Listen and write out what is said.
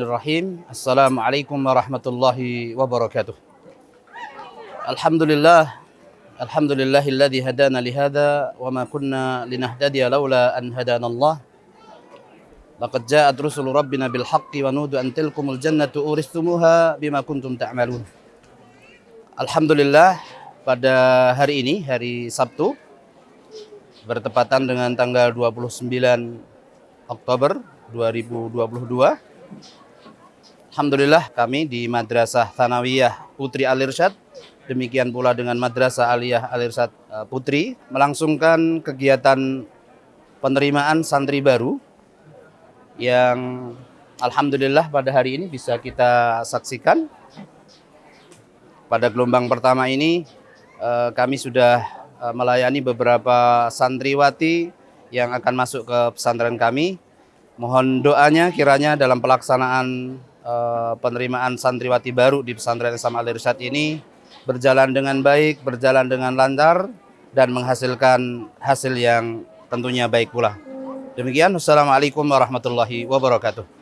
Bismillahirrahmanirrahim. Assalamualaikum warahmatullahi wabarakatuh. Alhamdulillah. Alhamdulillahilladzi hadana li hadza wa ma kunna linahtadiya laula an hadana Allah. Laqad ja'at rusul rabbina bil haqqi wa nudu an tilkumul jannatu uristumuha bima kuntum ta'malun. Alhamdulillah pada hari ini hari Sabtu bertepatan dengan tanggal 29 Oktober 2022 Alhamdulillah kami di Madrasah Thanawiyah Putri Alirsyad demikian pula dengan Madrasah Aliyah Alirsyad eh, Putri melangsungkan kegiatan penerimaan santri baru yang Alhamdulillah pada hari ini bisa kita saksikan. Pada gelombang pertama ini eh, kami sudah eh, melayani beberapa santriwati yang akan masuk ke pesantren kami. Mohon doanya kiranya dalam pelaksanaan uh, penerimaan santriwati baru di pesantren Islam Al Irsyad ini berjalan dengan baik, berjalan dengan lancar dan menghasilkan hasil yang tentunya baik pula. Demikian, Wassalamualaikum warahmatullahi wabarakatuh.